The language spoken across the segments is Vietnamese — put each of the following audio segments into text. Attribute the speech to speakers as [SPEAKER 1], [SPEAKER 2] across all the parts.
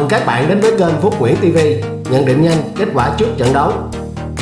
[SPEAKER 1] Mừng các bạn đến với kênh Phúc Nguyễn TV Nhận định nhanh, kết quả trước trận đấu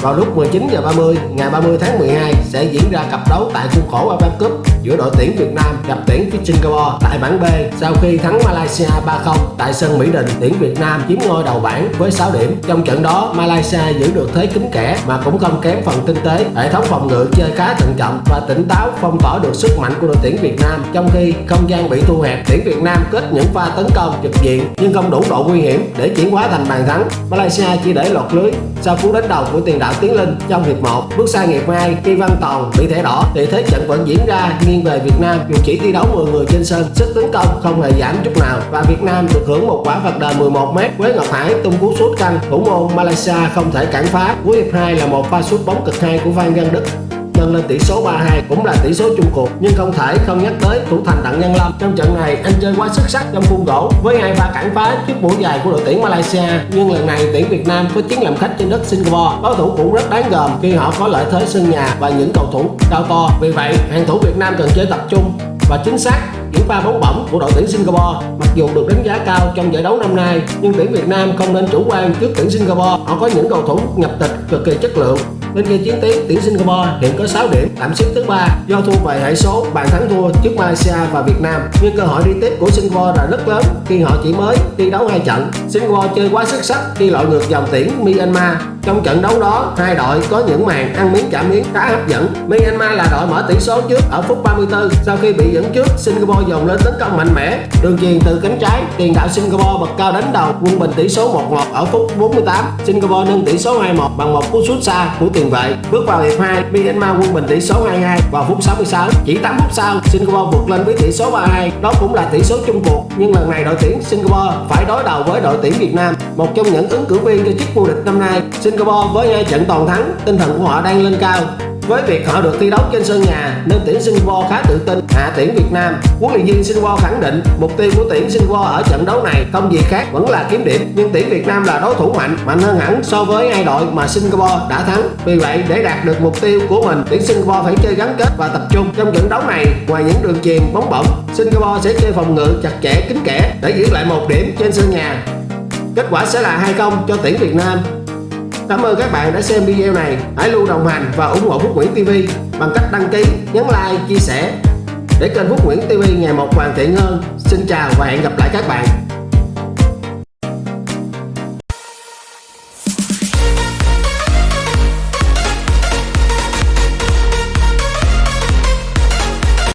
[SPEAKER 1] vào lúc 19 giờ 30 ngày 30 tháng 12 sẽ diễn ra cặp đấu tại khuôn khổ AFF Cup giữa đội tuyển Việt Nam gặp tuyển phía Singapore tại bảng B sau khi thắng Malaysia 3-0 tại sân Mỹ Đình. Tuyển Việt Nam chiếm ngôi đầu bảng với 6 điểm. Trong trận đó, Malaysia giữ được thế kính kẻ mà cũng không kém phần tinh tế. Hệ thống phòng ngự chơi khá thận trọng và tỉnh táo phong tỏa được sức mạnh của đội tuyển Việt Nam trong khi không gian bị thu hẹp. Tuyển Việt Nam kết những pha tấn công trực diện nhưng không đủ độ nguy hiểm để chuyển hóa thành bàn thắng. Malaysia chỉ để lọt lưới sau cú đánh đầu của tiền đạo Tiến Linh trong hiệp 1 bước sang hiệp 2 khi Văn Toàn bị thẻ đỏ. Thì thế trận vẫn diễn ra nghiêng về Việt Nam. Dù chỉ thi đấu 10 người trên sân, sức tấn công không hề giảm chút nào. Và Việt Nam được hưởng một quả phạt đền 11 m với Ngọc Hải tung cú sút canh thủ môn Malaysia không thể cản phá. Cuối hiệp 2 là một pha sút bóng cực hay của Phan Văn Đức nâng lên tỷ số 3-2 cũng là tỷ số chung cuộc, nhưng không thể không nhắc tới thủ thành Đặng Nhân Lâm. Trong trận này, anh chơi quá xuất sắc trong khuôn gỗ với hai pha cản phá trước mũi dài của đội tuyển Malaysia. Nhưng lần này, tuyển Việt Nam có chiến làm khách trên đất Singapore. Đối thủ cũng rất đáng gờm khi họ có lợi thế sân nhà và những cầu thủ cao to. Vì vậy, hàng thủ Việt Nam cần chơi tập trung và chính xác những pha bóng bổng của đội tuyển Singapore. Mặc dù được đánh giá cao trong giải đấu năm nay, nhưng tuyển Việt Nam không nên chủ quan trước tuyển Singapore. Họ có những cầu thủ nhập tịch cực kỳ chất lượng. Bên kia chiến tiến, tuyển Singapore hiện có 6 điểm, tạm xếp thứ ba do thua về hệ số bàn thắng thua trước Malaysia và Việt Nam. Nhưng cơ hội đi tiếp của Singapore là rất lớn khi họ chỉ mới thi đấu hai trận. Singapore chơi quá xuất sắc khi loại ngược dòng tuyển Myanmar. Trong trận đấu đó, hai đội có những màn ăn miếng trả miếng khá hấp dẫn. Myanmar là đội mở tỷ số trước ở phút 34 sau khi bị dẫn trước, Singapore dồn lên tấn công mạnh mẽ. Đường chuyền từ cánh trái, tiền đạo Singapore bật cao đánh đầu, quân bình tỷ số 1-1 ở phút 48. Singapore nâng tỷ số 2-1 bằng một cú sút xa của tiền vệ. Bước vào hiệp 2, Myanmar quân bình tỷ số 2-2 vào phút 66. Chỉ 8 phút sau, Singapore vượt lên với tỷ số 3-2. Đó cũng là tỷ số chung cuộc, nhưng lần này đội tuyển Singapore phải đối đầu với đội tuyển Việt Nam, một trong những ứng cử viên cho chức vô địch năm nay. Singapore Singapore với hai trận toàn thắng, tinh thần của họ đang lên cao với việc họ được thi đấu trên sân nhà nên tuyển Singapore khá tự tin hạ tuyển Việt Nam. Huấn luyện viên Singapore khẳng định mục tiêu của tuyển Singapore ở trận đấu này không gì khác vẫn là kiếm điểm nhưng tuyển Việt Nam là đối thủ mạnh, mạnh hơn hẳn so với hai đội mà Singapore đã thắng. Vì vậy để đạt được mục tiêu của mình, tuyển Singapore phải chơi gắn kết và tập trung trong trận đấu này. Ngoài những đường chuyền bóng bổng, Singapore sẽ chơi phòng ngự chặt chẽ kín kẽ để giữ lại một điểm trên sân nhà. Kết quả sẽ là 2-0 cho tuyển Việt Nam. Cảm ơn các bạn đã xem video này. Hãy luôn đồng hành và ủng hộ Phúc Nguyễn TV bằng cách đăng ký, nhấn like, chia sẻ để kênh Phúc Nguyễn TV ngày một hoàn thiện hơn. Xin chào và hẹn gặp lại các bạn.